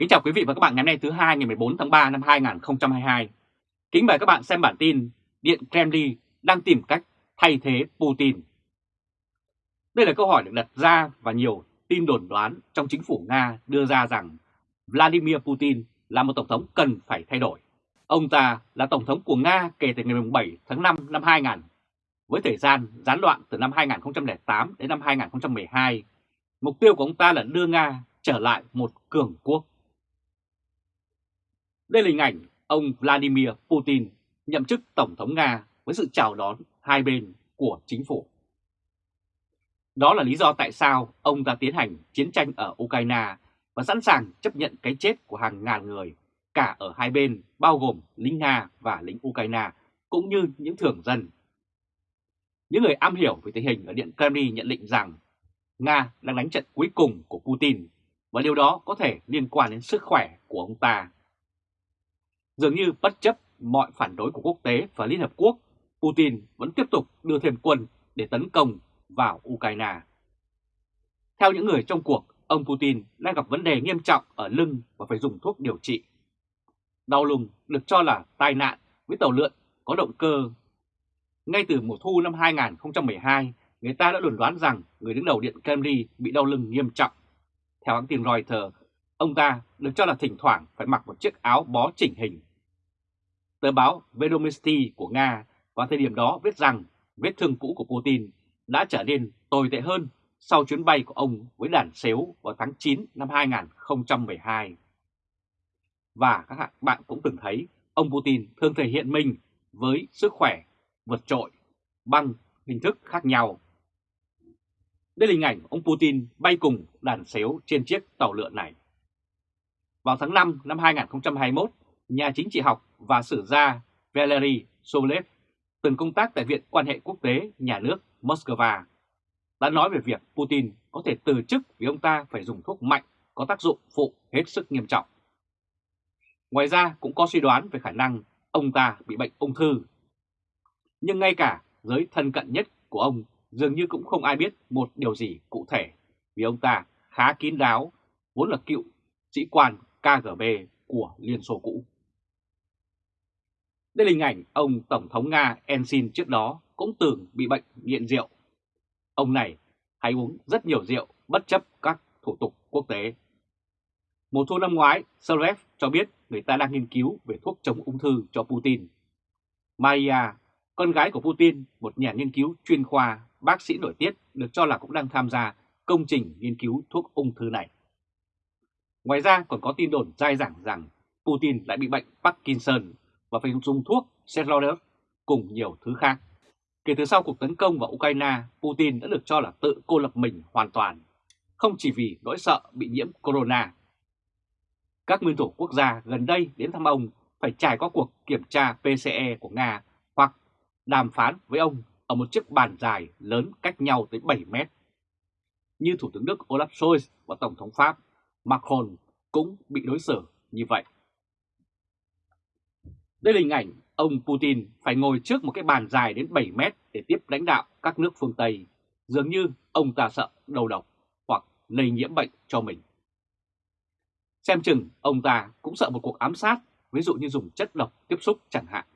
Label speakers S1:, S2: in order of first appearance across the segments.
S1: Kính chào quý vị và các bạn ngày hôm nay thứ hai ngày 14 tháng 3 năm 2022. Kính mời các bạn xem bản tin Điện Kremlin đang tìm cách thay thế Putin. Đây là câu hỏi được đặt ra và nhiều tin đồn đoán trong chính phủ Nga đưa ra rằng Vladimir Putin là một tổng thống cần phải thay đổi. Ông ta là tổng thống của Nga kể từ ngày 7 tháng 5 năm 2000, với thời gian gián đoạn từ năm 2008 đến năm 2012. Mục tiêu của ông ta là đưa Nga trở lại một cường quốc. Đây là hình ảnh ông Vladimir Putin nhậm chức Tổng thống Nga với sự chào đón hai bên của chính phủ. Đó là lý do tại sao ông ta tiến hành chiến tranh ở Ukraine và sẵn sàng chấp nhận cái chết của hàng ngàn người, cả ở hai bên, bao gồm lính Nga và lính Ukraine, cũng như những thường dân. Những người am hiểu về tình hình ở Điện Kremlin nhận định rằng Nga đang đánh trận cuối cùng của Putin và điều đó có thể liên quan đến sức khỏe của ông ta. Dường như bất chấp mọi phản đối của quốc tế và Liên Hợp Quốc, Putin vẫn tiếp tục đưa thêm quân để tấn công vào Ukraine. Theo những người trong cuộc, ông Putin đang gặp vấn đề nghiêm trọng ở lưng và phải dùng thuốc điều trị. Đau lưng được cho là tai nạn với tàu lượn có động cơ. Ngay từ mùa thu năm 2012, người ta đã đồn đoán rằng người đứng đầu Điện Kremlin bị đau lưng nghiêm trọng. Theo hãng tin Reuters, ông ta được cho là thỉnh thoảng phải mặc một chiếc áo bó chỉnh hình. Tờ báo Vedomosti của Nga vào thời điểm đó viết rằng vết thương cũ của Putin đã trở nên tồi tệ hơn sau chuyến bay của ông với đàn xếu vào tháng 9 năm 2012. Và các bạn cũng từng thấy ông Putin thường thể hiện mình với sức khỏe vượt trội bằng hình thức khác nhau. Đây là hình ảnh ông Putin bay cùng đàn xếu trên chiếc tàu lượn này. Vào tháng 5 năm 2021, nhà chính trị học và sử gia Valery Sobolev, từng công tác tại Viện quan hệ quốc tế nhà nước Moscow, đã nói về việc Putin có thể từ chức vì ông ta phải dùng thuốc mạnh có tác dụng phụ hết sức nghiêm trọng. Ngoài ra cũng có suy đoán về khả năng ông ta bị bệnh ung thư. Nhưng ngay cả giới thân cận nhất của ông dường như cũng không ai biết một điều gì cụ thể vì ông ta khá kín đáo, vốn là cựu sĩ quan KGB của Liên Xô cũ. Đây là hình ảnh ông Tổng thống Nga Ensin trước đó cũng từng bị bệnh nghiện rượu. Ông này hay uống rất nhiều rượu bất chấp các thủ tục quốc tế. Mùa thu năm ngoái, Solev cho biết người ta đang nghiên cứu về thuốc chống ung thư cho Putin. Maria, con gái của Putin, một nhà nghiên cứu chuyên khoa, bác sĩ nổi tiếng được cho là cũng đang tham gia công trình nghiên cứu thuốc ung thư này. Ngoài ra còn có tin đồn dai dẳng rằng Putin lại bị bệnh Parkinson và phải dùng thuốc Serloder cùng nhiều thứ khác. Kể từ sau cuộc tấn công vào Ukraine, Putin đã được cho là tự cô lập mình hoàn toàn, không chỉ vì nỗi sợ bị nhiễm corona. Các nguyên thủ quốc gia gần đây đến thăm ông phải trải qua cuộc kiểm tra PCE của Nga hoặc đàm phán với ông ở một chiếc bàn dài lớn cách nhau tới 7 mét. Như Thủ tướng Đức Olaf Scholz và Tổng thống Pháp Macron cũng bị đối xử như vậy. Đây là hình ảnh ông Putin phải ngồi trước một cái bàn dài đến 7 mét để tiếp lãnh đạo các nước phương Tây. Dường như ông ta sợ đầu độc hoặc lây nhiễm bệnh cho mình. Xem chừng ông ta cũng sợ một cuộc ám sát, ví dụ như dùng chất độc tiếp xúc chẳng hạn.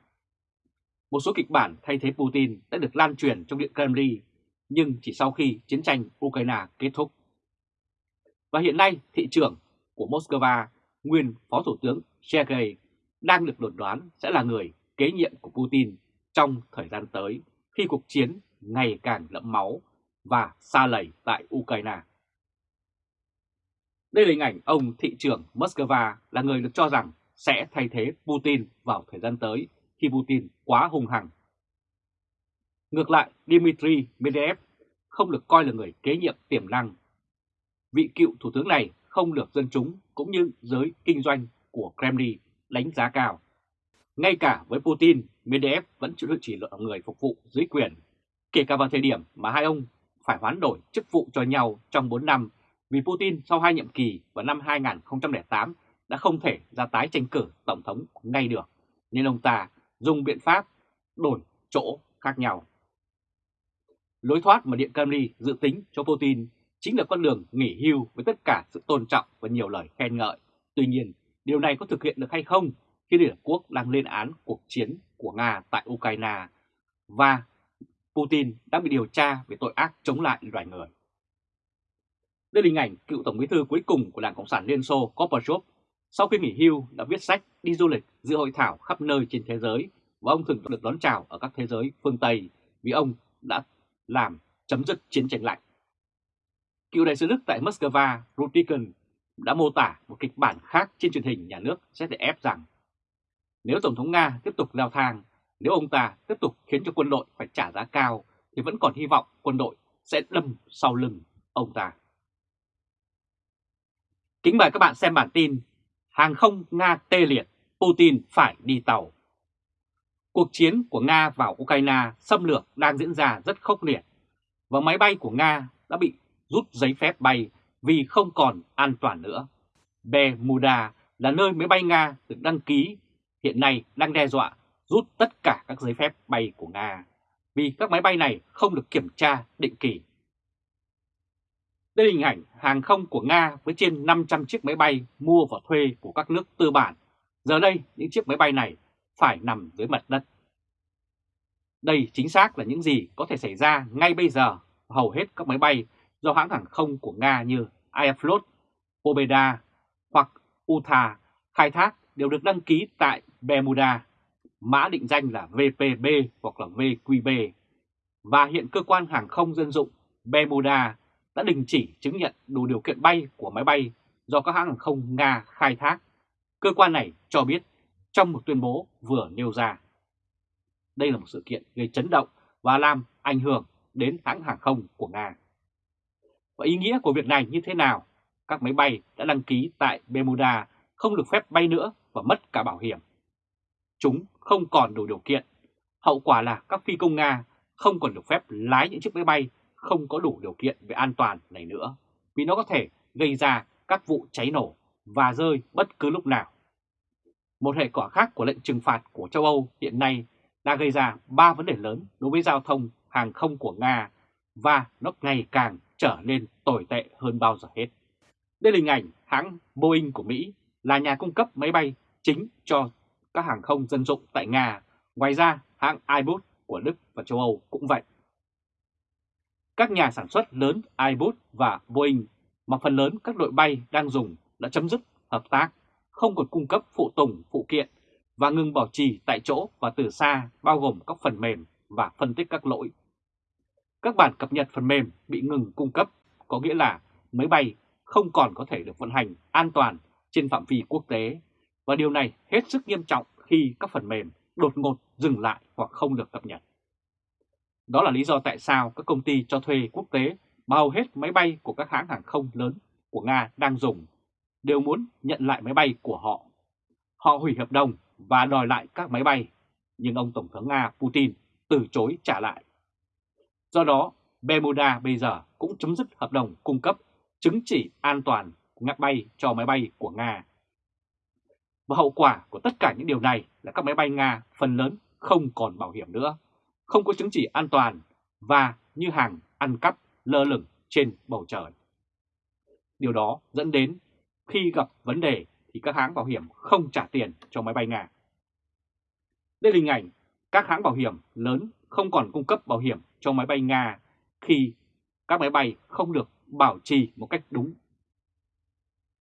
S1: Một số kịch bản thay thế Putin đã được lan truyền trong Điện Kremlin, nhưng chỉ sau khi chiến tranh Ukraine kết thúc. Và hiện nay thị trưởng của Moscow, nguyên Phó Thủ tướng Sergei đang được đồn đoán sẽ là người kế nhiệm của Putin trong thời gian tới khi cuộc chiến ngày càng đẫm máu và xa lầy tại Ukraine. Đây là hình ảnh ông thị trưởng Moscow là người được cho rằng sẽ thay thế Putin vào thời gian tới khi Putin quá hung hăng. Ngược lại, Dmitry Medvedev không được coi là người kế nhiệm tiềm năng. Vị cựu thủ tướng này không được dân chúng cũng như giới kinh doanh của Kremlin đánh giá cao. Ngay cả với Putin, Medvedev vẫn chỉ là người phục vụ dưới quyền, kể cả vào thời điểm mà hai ông phải hoán đổi chức vụ cho nhau trong 4 năm vì Putin sau hai nhiệm kỳ vào năm 2008 đã không thể ra tái tranh cử Tổng thống ngay được, nên ông ta dùng biện pháp đổi chỗ khác nhau. Lối thoát mà Điện Kremlin dự tính cho Putin chính là con đường nghỉ hưu với tất cả sự tôn trọng và nhiều lời khen ngợi Tuy nhiên, điều này có thực hiện được hay không khi Liên Hợp Quốc đang lên án cuộc chiến của Nga tại Ukraine và Putin đã bị điều tra về tội ác chống lại loài người. Đây là hình ảnh cựu Tổng bí thư cuối cùng của Đảng Cộng sản Liên Xô Gorbachev sau khi nghỉ hưu đã viết sách đi du lịch dự hội thảo khắp nơi trên thế giới và ông thường được đón chào ở các thế giới phương Tây vì ông đã làm chấm dứt chiến tranh lạnh. Cựu đại sứ Đức tại Moscow, Rutiken, đã mô tả một kịch bản khác trên truyền hình nhà nước ZDF rằng nếu Tổng thống Nga tiếp tục leo thang, nếu ông ta tiếp tục khiến cho quân đội phải trả giá cao thì vẫn còn hy vọng quân đội sẽ đâm sau lưng ông ta. Kính mời các bạn xem bản tin Hàng không Nga tê liệt, Putin phải đi tàu. Cuộc chiến của Nga vào Ukraine xâm lược đang diễn ra rất khốc liệt và máy bay của Nga đã bị rút giấy phép bay vì không còn an toàn nữa. Bermuda là nơi máy bay Nga được đăng ký hiện nay đang đe dọa rút tất cả các giấy phép bay của Nga vì các máy bay này không được kiểm tra định kỳ. Đây là hình ảnh hàng không của Nga với trên 500 chiếc máy bay mua và thuê của các nước tư bản. Giờ đây, những chiếc máy bay này phải nằm dưới mặt đất. Đây chính xác là những gì có thể xảy ra ngay bây giờ. Hầu hết các máy bay do hãng hàng không của Nga như Aeroflot, Pobeda hoặc Utha khai thác đều được đăng ký tại Bermuda, mã định danh là VPB hoặc là VQB. Và hiện cơ quan hàng không dân dụng Bermuda đã đình chỉ chứng nhận đủ điều kiện bay của máy bay do các hãng hàng không Nga khai thác. Cơ quan này cho biết trong một tuyên bố vừa nêu ra. Đây là một sự kiện gây chấn động và làm ảnh hưởng đến hãng hàng không của Nga. Và ý nghĩa của việc này như thế nào? Các máy bay đã đăng ký tại Bermuda không được phép bay nữa và mất cả bảo hiểm. Chúng không còn đủ điều kiện. Hậu quả là các phi công Nga không còn được phép lái những chiếc máy bay không có đủ điều kiện về an toàn này nữa, vì nó có thể gây ra các vụ cháy nổ và rơi bất cứ lúc nào. Một hệ quả khác của lệnh trừng phạt của châu Âu hiện nay đã gây ra ba vấn đề lớn đối với giao thông hàng không của Nga và nó ngày càng trở nên tồi tệ hơn bao giờ hết. Đây là hình ảnh hãng Boeing của Mỹ là nhà cung cấp máy bay chính cho các hàng không dân dụng tại Nga. Ngoài ra, hãng Airbus của Đức và châu Âu cũng vậy. Các nhà sản xuất lớn Airbus và Boeing mà phần lớn các đội bay đang dùng đã chấm dứt hợp tác, không còn cung cấp phụ tùng, phụ kiện và ngừng bảo trì tại chỗ và từ xa bao gồm các phần mềm và phân tích các lỗi. Các bản cập nhật phần mềm bị ngừng cung cấp có nghĩa là máy bay không còn có thể được vận hành an toàn trên phạm vi quốc tế và điều này hết sức nghiêm trọng khi các phần mềm đột ngột dừng lại hoặc không được cập nhật. Đó là lý do tại sao các công ty cho thuê quốc tế mà hầu hết máy bay của các hãng hàng không lớn của Nga đang dùng đều muốn nhận lại máy bay của họ. Họ hủy hợp đồng và đòi lại các máy bay, nhưng ông Tổng thống Nga Putin từ chối trả lại. Do đó, Bermuda bây giờ cũng chấm dứt hợp đồng cung cấp chứng chỉ an toàn ngắt bay cho máy bay của Nga. Và hậu quả của tất cả những điều này là các máy bay Nga phần lớn không còn bảo hiểm nữa không có chứng chỉ an toàn và như hàng ăn cắp lơ lửng trên bầu trời. Điều đó dẫn đến khi gặp vấn đề thì các hãng bảo hiểm không trả tiền cho máy bay Nga. Đây là hình ảnh các hãng bảo hiểm lớn không còn cung cấp bảo hiểm cho máy bay Nga khi các máy bay không được bảo trì một cách đúng.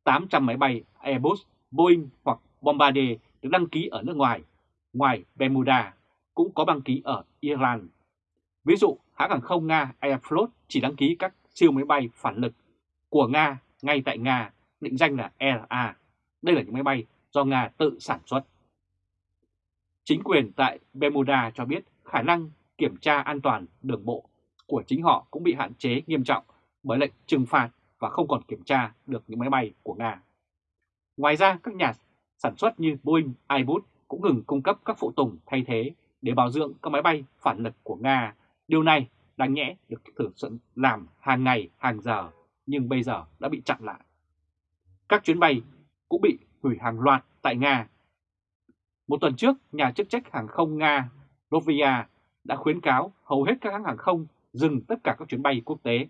S1: 800 máy bay Airbus, Boeing hoặc Bombardier được đăng ký ở nước ngoài, ngoài Bermuda cũng có đăng ký ở Iran. Ví dụ, hãng hàng không Nga Aeroflot chỉ đăng ký các siêu máy bay phản lực của Nga ngay tại Nga, định danh là LA. Đây là những máy bay do Nga tự sản xuất. Chính quyền tại Bermuda cho biết khả năng kiểm tra an toàn đường bộ của chính họ cũng bị hạn chế nghiêm trọng bởi lệnh trừng phạt và không còn kiểm tra được những máy bay của Nga. Ngoài ra, các nhà sản xuất như Boeing, Airbus cũng ngừng cung cấp các phụ tùng thay thế để bảo dưỡng các máy bay phản lực của Nga. Điều này đáng nhẽ được thử sự làm hàng ngày, hàng giờ, nhưng bây giờ đã bị chặn lại. Các chuyến bay cũng bị hủy hàng loạt tại Nga. Một tuần trước, nhà chức trách hàng không Nga Rovia đã khuyến cáo hầu hết các hãng hàng không dừng tất cả các chuyến bay quốc tế.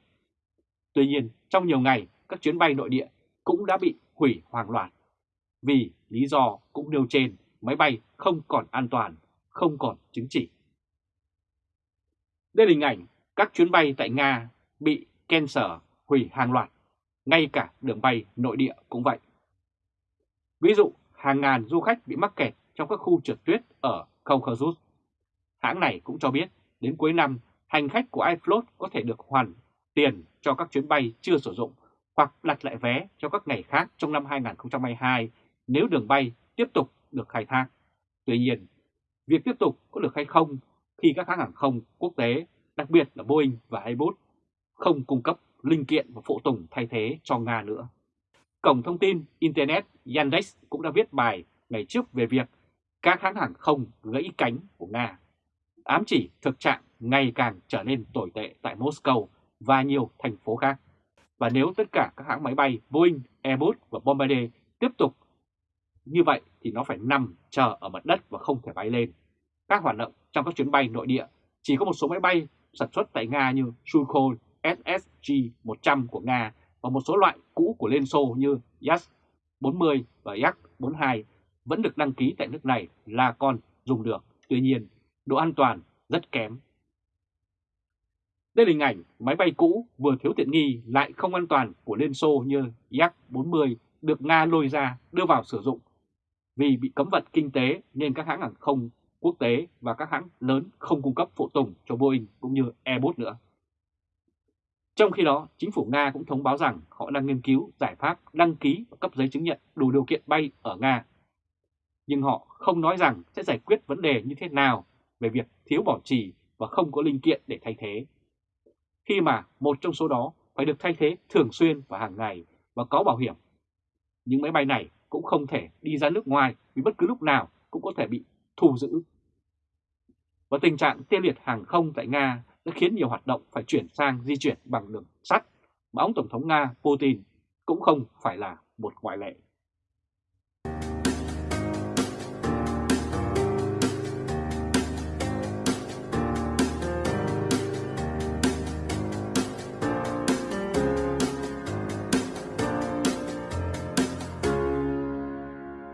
S1: Tuy nhiên, trong nhiều ngày, các chuyến bay nội địa cũng đã bị hủy hoàn loạt. vì lý do cũng nêu trên máy bay không còn an toàn, không còn chứng chỉ. Đây là hình ảnh các chuyến bay tại Nga bị cancel hủy hàng loạt, ngay cả đường bay nội địa cũng vậy. Ví dụ, hàng ngàn du khách bị mắc kẹt trong các khu trượt tuyết ở Caucasus. Hãng này cũng cho biết đến cuối năm, hành khách của iFloat có thể được hoàn tiền cho các chuyến bay chưa sử dụng hoặc đặt lại vé cho các ngày khác trong năm 2022 nếu đường bay tiếp tục được khai thác. Tuy nhiên, việc tiếp tục có được hay không khi các hãng hàng không quốc tế, đặc biệt là Boeing và Airbus, không cung cấp linh kiện và phụ tùng thay thế cho Nga nữa. Cổng thông tin Internet Yandex cũng đã viết bài ngày trước về việc các hãng hàng không gãy cánh của Nga, ám chỉ thực trạng ngày càng trở nên tồi tệ tại Moscow và nhiều thành phố khác. Và nếu tất cả các hãng máy bay Boeing, Airbus và Bombardier tiếp tục như vậy thì nó phải nằm chờ ở mặt đất và không thể bay lên. Các hoạt động trong các chuyến bay nội địa chỉ có một số máy bay sản xuất tại Nga như Sukhoi SSG-100 của Nga và một số loại cũ của Liên Xô như Yak-40 và Yak-42 vẫn được đăng ký tại nước này là còn dùng được. Tuy nhiên, độ an toàn rất kém. Đây là hình ảnh máy bay cũ vừa thiếu tiện nghi lại không an toàn của Liên Xô như Yak-40 được Nga lôi ra đưa vào sử dụng vì bị cấm vận kinh tế nên các hãng hàng không quốc tế và các hãng lớn không cung cấp phụ tùng cho Boeing cũng như Airbus nữa. Trong khi đó, chính phủ Nga cũng thông báo rằng họ đang nghiên cứu giải pháp đăng ký và cấp giấy chứng nhận đủ điều kiện bay ở Nga. Nhưng họ không nói rằng sẽ giải quyết vấn đề như thế nào về việc thiếu bảo trì và không có linh kiện để thay thế. Khi mà một trong số đó phải được thay thế thường xuyên và hàng ngày và có bảo hiểm. Những máy bay này cũng không thể đi ra nước ngoài vì bất cứ lúc nào cũng có thể bị thu giữ. Và tình trạng tê liệt hàng không tại Nga đã khiến nhiều hoạt động phải chuyển sang di chuyển bằng đường sắt mà ông Tổng thống Nga Putin cũng không phải là một ngoại lệ.